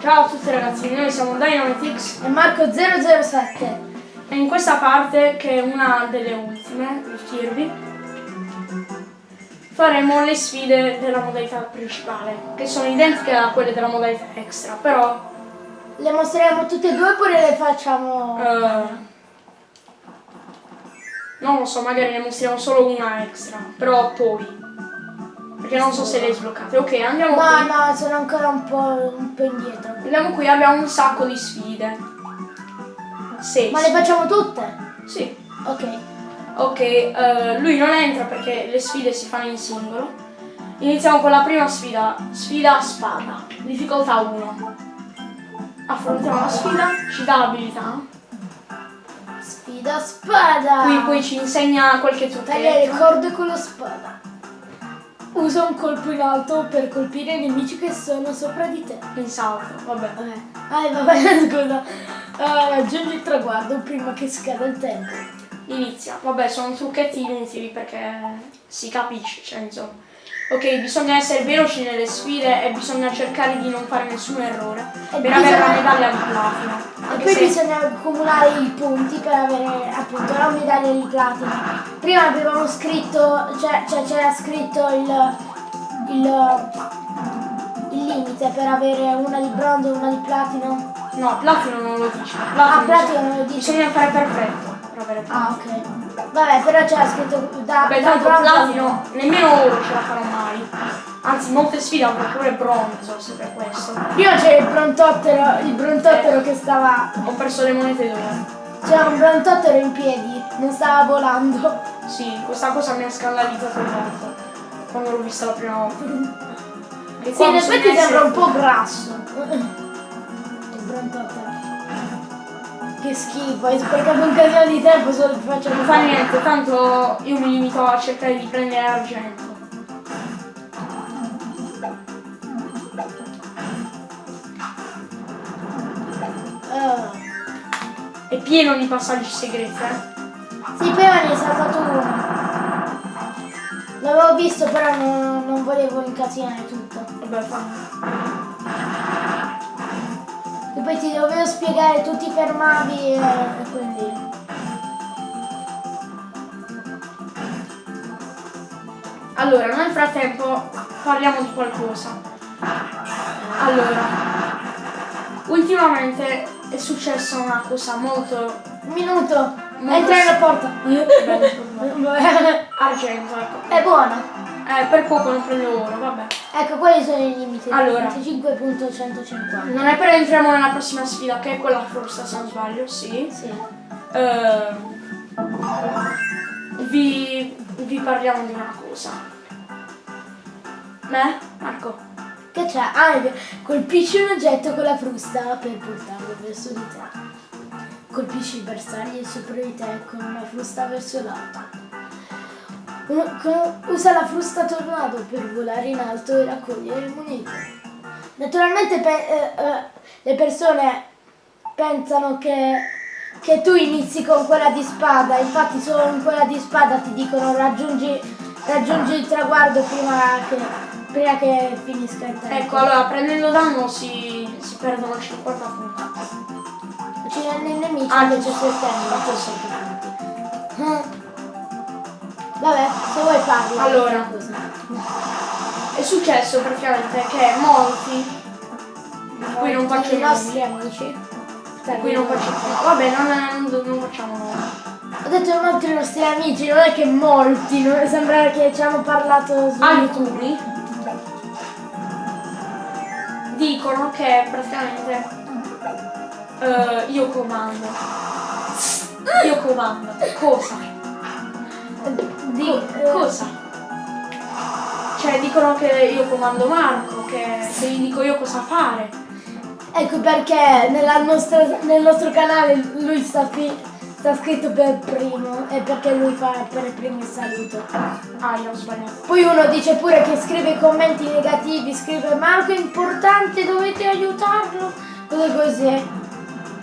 Ciao a tutti ragazzi, noi siamo Dynamitix e Marco007 e in questa parte, che è una delle ultime, il Kirby, faremo le sfide della modalità principale, che sono identiche a quelle della modalità extra, però... Le mostriamo tutte e due oppure le facciamo... Uh, non lo so, magari ne mostriamo solo una extra, però poi. Perché non so se le hai sbloccate. Ok, andiamo no, qui. No, no, sono ancora un po', un po' indietro. Andiamo qui, abbiamo un sacco di sfide. 6. Ma le facciamo tutte? Sì. Ok. Ok, uh, lui non entra perché le sfide si fanno in singolo. Iniziamo con la prima sfida, sfida spada, difficoltà 1. Affrontiamo la sfida, ci dà l'abilità. Sfida spada! Qui poi ci insegna qualche trucchetto. Tagliare le corde con la spada. Usa un colpo in alto per colpire i nemici che sono sopra di te. In salto, vabbè. Okay. Ah, vabbè, scusa. Uh, raggiungi il traguardo prima che scada il tempo. Inizia. Vabbè, sono trucchetti inutili perché si capisce, cioè insomma. Ok, bisogna essere veloci nelle sfide e bisogna cercare di non fare nessun errore e per bisogna... avere la medaglia di platino. E poi se... bisogna accumulare i punti per avere appunto la medaglia di platino. Prima avevamo scritto, cioè c'era cioè, scritto il, il, il, limite per avere una di bronzo e una di platino. No, platino non lo dice. Platino ah, platino non lo dice. Bisogna fare perfetto per avere platino. Ah, ok. Vabbè, però c'era scritto da, Beh, da tanto platino, nemmeno ora ce la farò mai. Anzi, molte sfide hanno pure bronzo, se per questo. Prima c'era il brontottero, il brontottero eh, che stava... Ho perso le monete d'oro. C'era un brontottero in piedi, non stava volando. Sì, questa cosa mi ha scandalizzato molto. Quando l'ho vista la prima volta. E sì, in effetti sembra un po' grasso. il brontottero. Che schifo, hai sprecato un casino di tempo solo per faccio Non fa niente, tanto io mi limito a cercare di prendere argento. Uh. È pieno di passaggi segreti, eh? Sì, prima ne è saltato uno. L'avevo visto però non, non volevo incasinare tutto. Vabbè, fa. Poi ti dovevo spiegare, tu ti fermavi e, e quindi... Allora, nel frattempo parliamo di qualcosa. Allora, ultimamente è successa una cosa molto... Minuto! Entra nella porta! Argento, ecco. È buono! Eh, per poco non prendo oro, vabbè. Ecco, quali sono i limiti? Allora. 25.150. Non è per entriamo nella prossima sfida, che è quella frusta, se non sbaglio, sì. Sì. Uh, vi, vi parliamo di una cosa. Me? Marco? Che c'è? Ah, colpisci un oggetto con la frusta per portarlo verso di te. Colpisci i bersagli sopra di te con una frusta verso l'alto. Usa la frusta tornado per volare in alto e raccogliere monete. Naturalmente pe eh, eh, le persone pensano che, che, tu inizi con quella di spada, infatti solo in quella di spada ti dicono raggiungi, raggiungi il traguardo prima che, prima che finisca il tempo. Ecco, allora prendendo danno si, si perdono 50 punti. Ci nei nemici ah, invece si ottengono. Vabbè, se vuoi parli. Allora, è successo praticamente che molti, qui non faccio i nostri amici, qui non faccio vabbè non, non, non facciamo Ho detto molti nostri amici, non è che molti, non sembra che ci hanno parlato su Alcuni dicono che praticamente uh, io comando. Io comando. Cosa? Di eh, cosa? Cioè dicono che io comando Marco, che se gli dico io cosa fare. Ecco perché nostra, nel nostro canale lui sta, sta, scritto per primo e perché lui fa per primo il saluto. Ah, io ho sbagliato. Poi uno dice pure che scrive commenti negativi, scrive Marco è importante, dovete aiutarlo, cose così.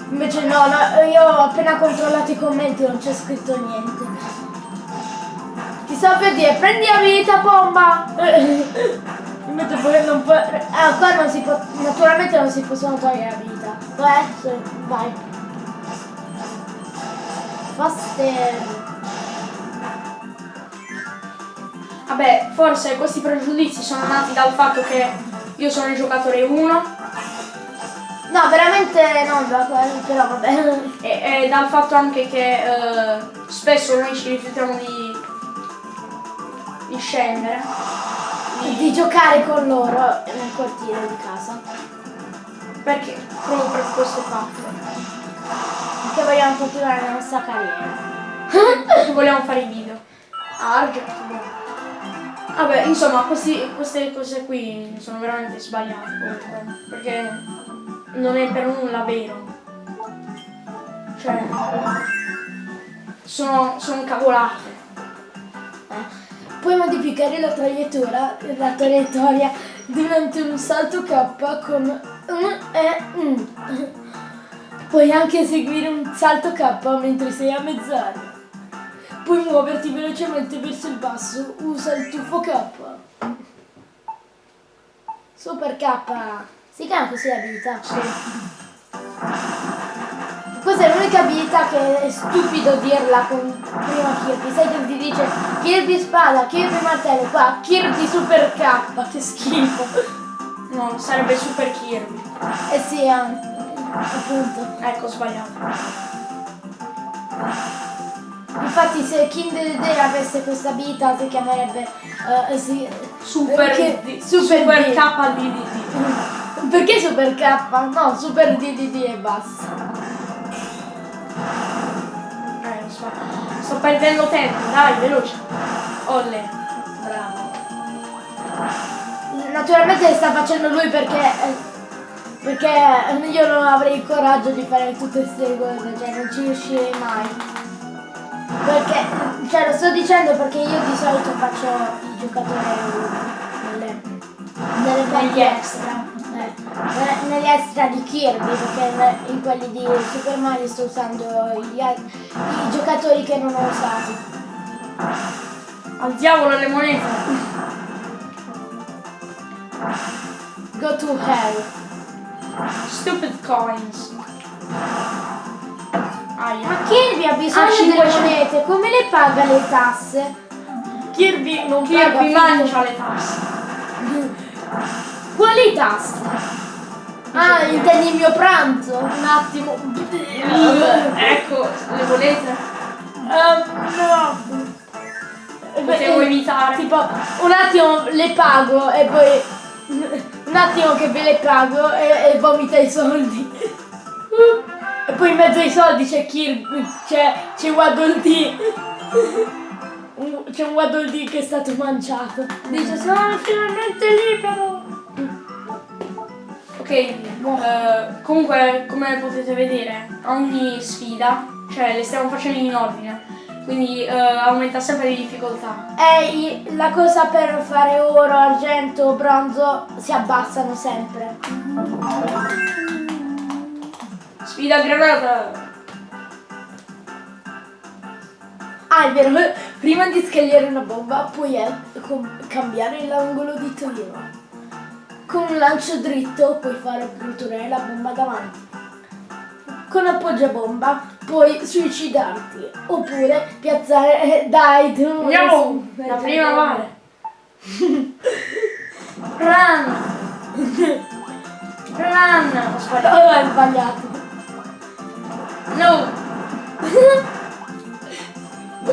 Invece no, no, io ho appena controllato i commenti, non c'è scritto niente. Stavo per dire, prendi abilità bomba! Invece poi non può... Ah, qua non si può. Naturalmente non si possono togliere abilità. Vai, sì, vai. Faster. Vabbè, forse questi pregiudizi sono nati dal fatto che io sono il giocatore 1 No, veramente non da quello, però vabbè. e, e dal fatto anche che eh, spesso noi ci rifiutiamo di, di scendere. Di giocare con loro nel cortile di casa. Perché? Proprio per questo fatto. Perché vogliamo continuare la nostra carriera. Vogliamo fare i video. Ah, argento, buono. Vabbè, insomma, questi- queste cose qui sono veramente sbagliate comunque. Perché non è per nulla vero. Cioè, sono, sono cavolate. Puoi modificare la traiettoria, la traiettoria durante un salto K con un e un. Puoi anche eseguire un salto K mentre sei a mezz'aria. Puoi muoverti velocemente verso il basso, usa il tuffo K. Super K. Si chiama così l'abilità? Sì. Questa è l'unica abilità che è stupido dirla con prima Kirby. Sai che ti dice Kirby spada, Kirby martello, qua Kirby super K, che schifo. No, sarebbe Super Kirby. Eh sì, anche, appunto. Ecco, ho sbagliato. Infatti se King Dedede avesse questa abilità si chiamerebbe eh, si- Super, perché- D- Super, super D. KDD. Perché Super K? No, Super DDD e basta. Eh, so. Sto perdendo tempo, dai, veloce. Olle. Bravo. Naturalmente sta facendo lui perché eh, perché io non avrei il coraggio di fare tutte queste cose, cioè non ci riuscirei mai. Perché, cioè lo sto dicendo perché io di solito faccio il giocatore nelle, nelle Negli partite- extra. Eh, ne- negli extra di Kirby, perché in quelli di Super Mario sto usando gli i giocatori che non ho usati. Al diavolo le monete. Go to hell. Stupid coins. Aia. Ma Kirby ha bisogno Ah, delle 500. monete, come le paga le tasse? Kirby non paga Kirby finché- mangia le tasse. Quali tasse? Ah, intendi il mio pranzo? Un attimo. ecco, le monete. Ehm, no. Potevo Eh, evitare. Tipo, un attimo le pago e poi... Un attimo che ve le pago e, e vomita i soldi. E poi in mezzo ai soldi c'è Kirby, c'è, c'è Waddle Dee. C'è un Waddle Dee che è stato mangiato. Dice sono finalmente libero. Ok, eh, comunque come potete vedere ogni sfida, cioè le stiamo facendo in ordine, quindi eh, aumenta sempre di difficoltà. E la cosa per fare oro, argento, bronzo si abbassano sempre. Sfida granata! Ah, è vero, prima di scagliare una bomba puoi eh, cambiare l'angolo di tiro. Con un lancio dritto puoi fare brutolare la bomba davanti. Con appoggiabomba puoi suicidarti. Oppure piazzare... eh, dai, tu... Andiamo! La prima vale! Run! Run! Ho sbagliato. Oh, hai sbagliato. No!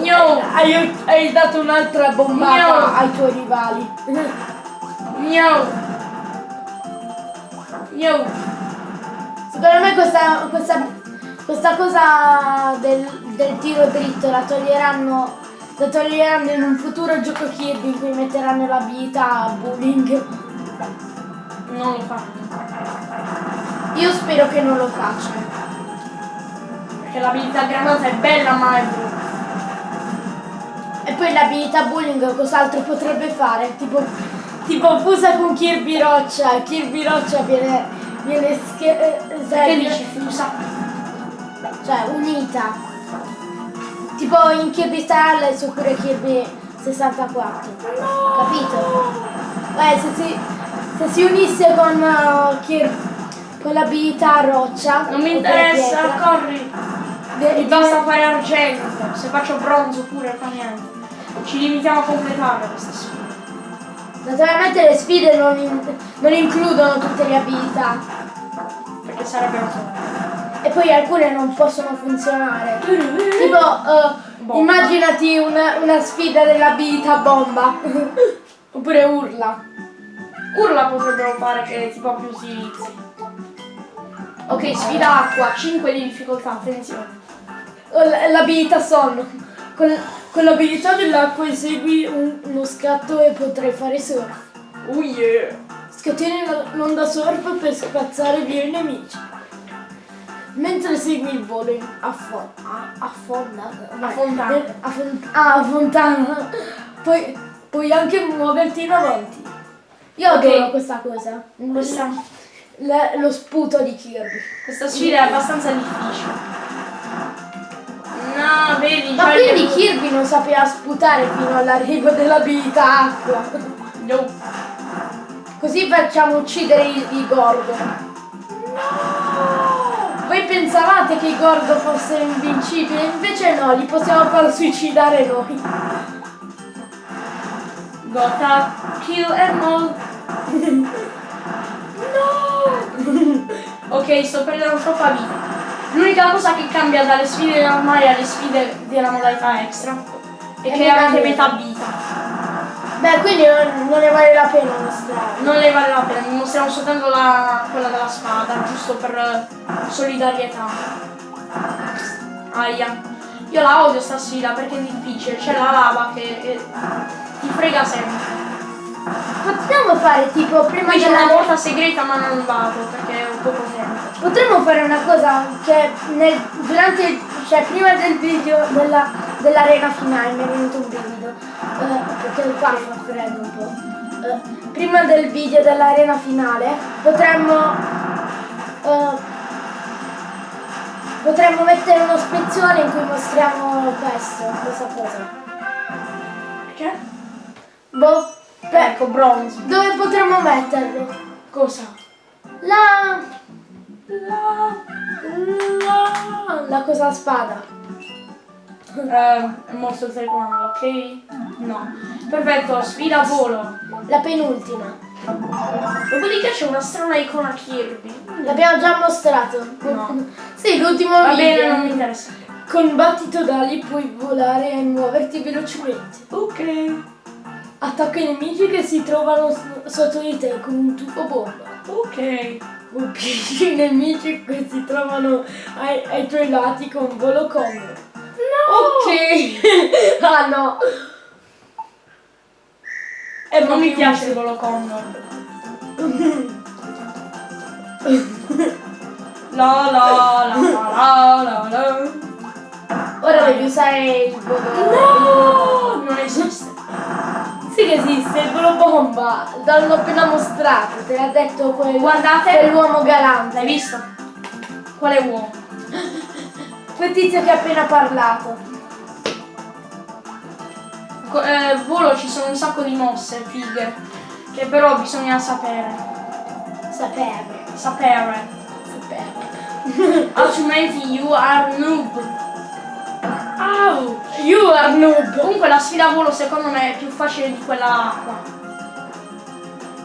No! Hai, hai dato un'altra bombata No. ai tuoi rivali. No! No! Secondo me questa, questa, questa cosa del, del tiro dritto la toglieranno, la toglieranno in un futuro gioco Kirby in cui metteranno l'abilità bullying. Non lo fanno. Io spero che non lo facciano. Perché l'abilità granata è bella ma è brutta. E poi l'abilità bullying cos'altro potrebbe fare? Tipo, tipo fusa con Kirby Roccia. Kirby Roccia viene, viene sche- eh, Che serve- dici? Fusa? cioè unita. Tipo in Kirby Star Allies oppure Kirby 64. Capito? Eh, se si, se si unisse con uh, Kir- con l'abilità roccia. Non mi interessa, pietra, corri. de- Mi basta fare argento. Se faccio bronzo pure fa niente. Ci limitiamo a completare questa sfida. Naturalmente le sfide non, in- non includono tutte le abilità Perché sarebbero e poi alcune non possono funzionare. Tipo, uh, immaginati una, una sfida dell'abilità bomba. Oppure urla. Urla potrebbero fare che tipo più utilizzi. Ok, sfida acqua, 5 di difficoltà, attenzione. L'abilità sonno. Con, con l'abilità dell'acqua esegui un- uno scatto e potrai fare surf. Oh yeah! Scateni la- l'onda surf per spazzare via i nemici. Mentre segui il volo in- a, fo- a, a fonda, vai, fontana. eh, a fon- ah, a fontana, puoi, puoi anche muoverti in avanti. Io Ok. adoro questa cosa, Questa, Le- lo sputo di Kirby. questa sfida è abbastanza difficile. No, vedi, Ma quindi Kirby non sapeva sputare fino all'arrivo dell'abilità acqua. No. Così facciamo uccidere i, i Gordo. Voi pensavate che i Gordo fossero invincibili, invece no, li possiamo far suicidare noi. Gotta kill em all. no! ok, sto perdendo troppa vita. L'unica cosa che cambia dalle sfide normali alle sfide della modalità extra è È che avete metà vita. Beh, quindi non, non ne vale la pena mostrare. Non ne vale la pena, mostriamo soltanto la, quella della spada, giusto per solidarietà. Aia. Io la odio sta sfida perché è difficile, c'è la lava che eh, ti frega sempre. Potremmo fare tipo prima Qui c'è una della porta segreta ma non vado perché ho poco tempo. Potremmo fare una cosa che nel- durante, cioè prima del video della, dell'arena finale mi è venuto un brivido, eh, perché qua fa freddo un po'. Eh, prima del video dell'arena finale potremmo eh, potremmo mettere uno spezzone in cui mostriamo questo, questa cosa. Perché? Boh, beh, Ecco, bronzo. dove potremmo metterlo? Cosa? La, La... la, la cosa spada. Eh, il telecomando, ok? No. Perfetto, sfida a volo. La penultima. Dopodiché c'è una strana icona Kirby. L'abbiamo già mostrato. No. Sì, l'ultimo Va video. bene, non mi interessa. Con battito d'ali puoi volare e muoverti velocemente. Ok. Attacca i nemici che si trovano sotto di te con un tuffo bomba. Ok. Colpisci i nemici che si trovano ai, ai tuoi lati con volo combo. No! Ok. ah no. E non mi piace il volo condor. La la la la la la. Ora devi usare il volo. No! Non esiste. Sì che esiste, il volo bomba. L'hanno appena mostrato, te l'ha detto quel, Guardate. quell'uomo galante. L'hai visto? Quale uomo? Quel tizio che ha appena parlato. Eh, volo ci sono un sacco di mosse, fighe. Che però bisogna sapere. Sapere. Sapere. Sapere. Altrimenti you are noob. Au! You are noob. Comunque la sfida a volo secondo me è più facile di quella acqua.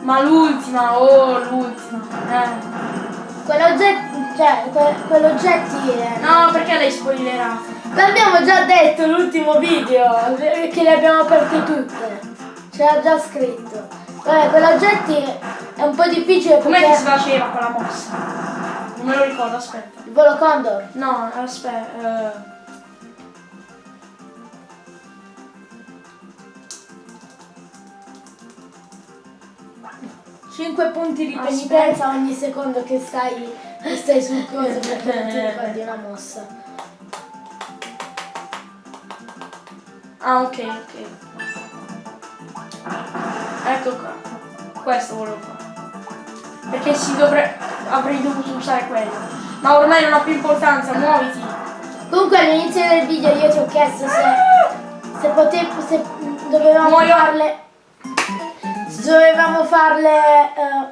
Ma l'ultima, oh l'ultima. Eh. Quell'oggetto, cioè, que- quell'oggetti è... No, perché l'hai spoilerato? L'abbiamo già detto l'ultimo video, che le abbiamo aperte tutte. C'era già scritto. Vabbè, quell'oggetti è un po' difficile Com'è che si perché... faceva quella mossa? Non me lo ricordo, aspetta. Il volo condor. No, aspetta. eh. 5 punti di Aspetta. penitenza ogni secondo che stai, che stai sul coso perché non ti ricordi una mossa. Ah, ok, ok. Ecco qua. Questo volevo fare. Perché si dovrebbe. Avrei dovuto usare quello. Ma ormai non ha più importanza, muoviti. Comunque all'inizio del video io ti ho chiesto se, se potevo, se dovevamo Muoio. farle, dovevamo farle eh,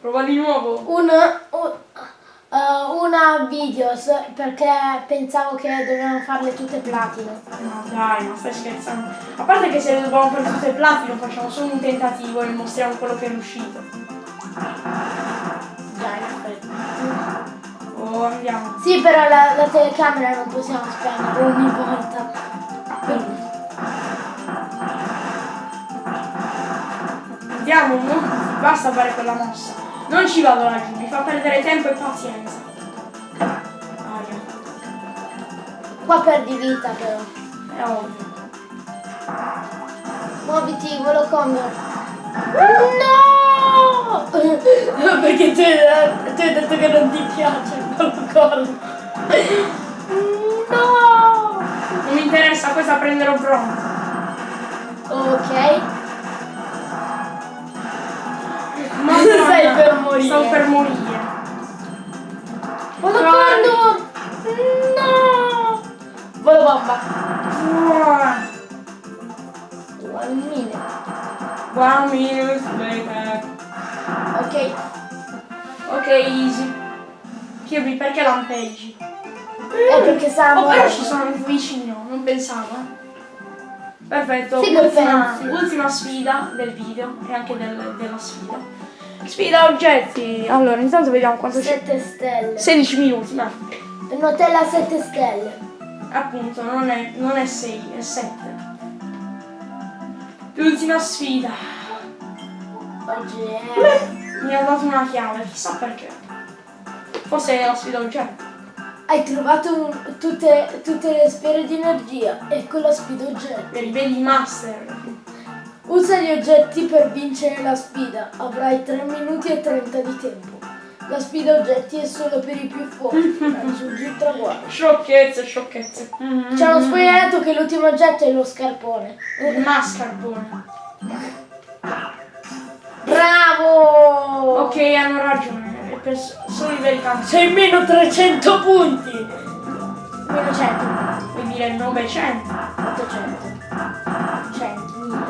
Prova di nuovo. un, un- eh, una videos perché pensavo che dovevamo farle tutte platino. No dai, ma stai scherzando. A parte che se le dobbiamo fare tutte platino facciamo solo un tentativo e mostriamo quello che è riuscito. Dai, effetti. Oh, andiamo. Sì, però la, la telecamera non possiamo spegnere ogni volta. Quindi, Andiamo, no? Basta fare quella mossa. Non ci vado laggiù, mi fa perdere tempo e pazienza. Aia, qua perdi vita però. è ovvio. Muoviti, volo condor. No! Perché tu, tu hai detto che non ti piace il volo condor. No! Non mi interessa, questa prenderò pronta. Ok. Madonna, Stai per morire. Stavo per morire. Volo Dai. condor! No! Volo bomba. Ah, One minute. One minute later. Ok. Ok, easy. Kirby, perché lampeggi? È perché stavamo... Oh, però ci sono vicino, non pensavo. eh. Perfetto, ultima, ultima sfida del video e anche del- della sfida. Sfida oggetti. Allora, intanto vediamo quanto c'è. 7 stelle. 16 minuti, ma Nutella 7 stelle. appunto non è, non è 6, è 7. L'ultima sfida. Oggi è... Mi ha dato una chiave, chissà perché. Forse è la sfida oggetto. Hai trovato un- tutte, tutte le sfere di energia. Ecco la sfida oggetti. Per i veri master. Usa gli oggetti per vincere la sfida. Avrai 3 minuti e 30 di tempo. La sfida oggetti è solo per i più forti. Raggiungi il traguardo. Sciocchezze, sciocchezze. Ci hanno spoilerato che l'ultimo oggetto è lo scarpone. Il mascarpone. Bravo! Ok, hanno ragione. È per s- solo i veri campi. Sei meno 300 punti! Meno 100. Vuoi dire 900? 800. 100.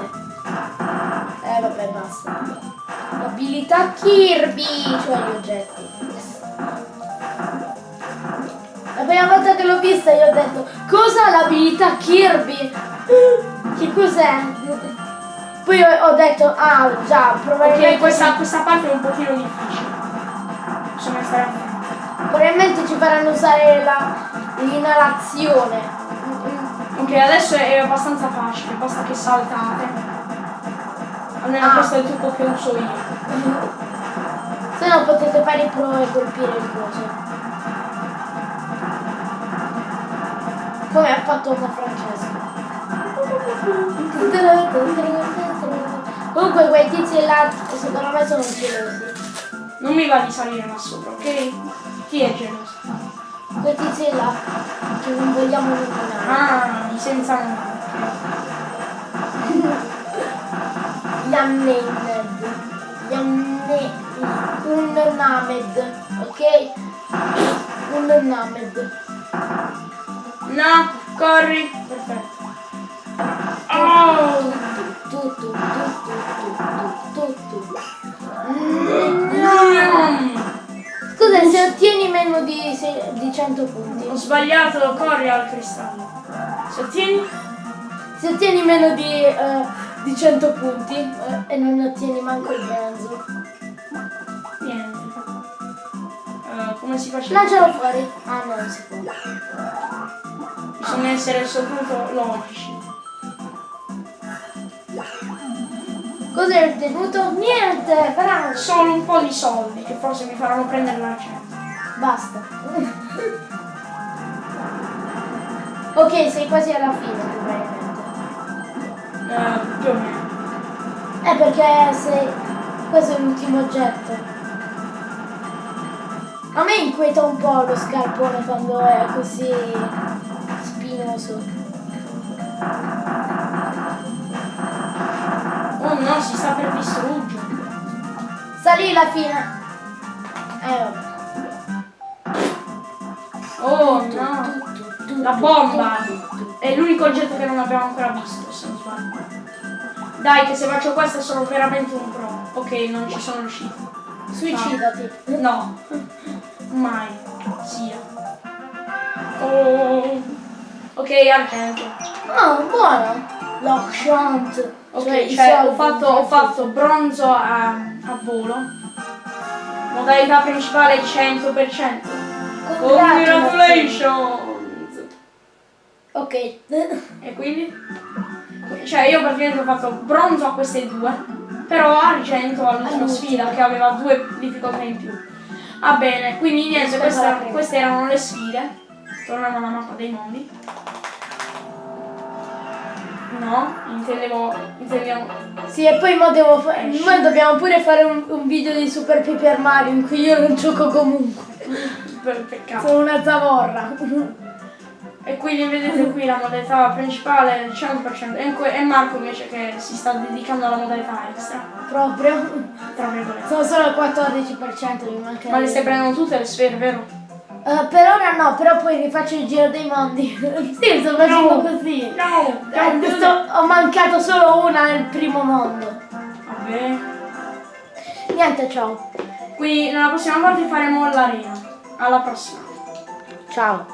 1000. Vabbè basta. Abilità Kirby, cioè gli oggetti. La prima volta che l'ho vista io ho detto cosa l'abilità Kirby? Che cos'è? Poi ho, detto ah già probabilmente, Ok, questa, questa parte è un pochino difficile. Bisogna stare attenti. probabilmente ci faranno usare la- l'inalazione. Ok, adesso è abbastanza facile, basta che saltate. Almeno Ah. questo è il trucco che uso io. Se no potete fare i pro e colpire il coso. Come ha fatto con Francesco. Comunque quei tizi là secondo me sono gelosi. Non mi va di salire là sopra, ok? Chi è geloso? Quei tizi là che non vogliamo nominare. Ah, senza nome. Gli Amne... Un Named. Ok? Un Named. No, corri. Perfetto. Oh! Tu, tu, tu, tu, tu, tu, tu. Mm. Scusa, se ottieni meno di, se- di 100 punti. Ho sbagliato, corri al cristallo. Se ottieni? Se ottieni meno di, eh, di 100 punti eh, e non ottieni manco il bronzo. Niente. Eh, come si faceva? Lancialo fuori. Ah no, non si può. Bisogna essere soprattutto logici. Cos'è il tenuto? Niente, bravo. Solo un po' di soldi che forse mi faranno prendere l'argento. Basta. ok, sei quasi alla fine probabilmente. Eh, più o meno. Eh perché sei... Questo è l'ultimo oggetto. A me inquieta un po' lo scarpone quando è così spinoso. Oh no, si sta per distruggere. Salì la fine. Eh vabbè. Oh no. La bomba. È l'unico oggetto che non abbiamo ancora visto, se. Dai, che se faccio questo sono veramente un pro. Ok, non ci sono riuscito. Suicidati. No, mai sia. Oh. Ok, argento. Ah, buono. L'Oxant. Ok, cioè, ho, fatto, ho fatto bronzo a, a volo. Modalità principale 100%. Congratulations! Ok. E quindi? Cioè io praticamente ho fatto bronzo a queste due, però argento all'ultima sfida che aveva due difficoltà in più. Va bene, quindi niente, questa- queste erano le sfide. Torniamo alla mappa dei mondi. No, intendevo, intendevo Sì, e poi mo devo fa- Esci. mo dobbiamo pure fare un, un video di Super Paper Mario in cui io non gioco comunque. per peccato. Sono una zavorra. E quindi vedete qui la modalità principale il 100% e, e Marco invece che si sta dedicando alla modalità extra, Proprio. tra virgolette. Sono solo il 14%, mi manca. Ma le stai prendendo tutte le sfere, vero? Eh, per ora no, però poi rifaccio il giro dei mondi. sì, sto facendo No. così. No! Eh, sto- ho mancato solo una nel primo mondo. Vabbè. Niente, ciao. Quindi nella prossima parte faremo l'arena. Alla prossima. Ciao.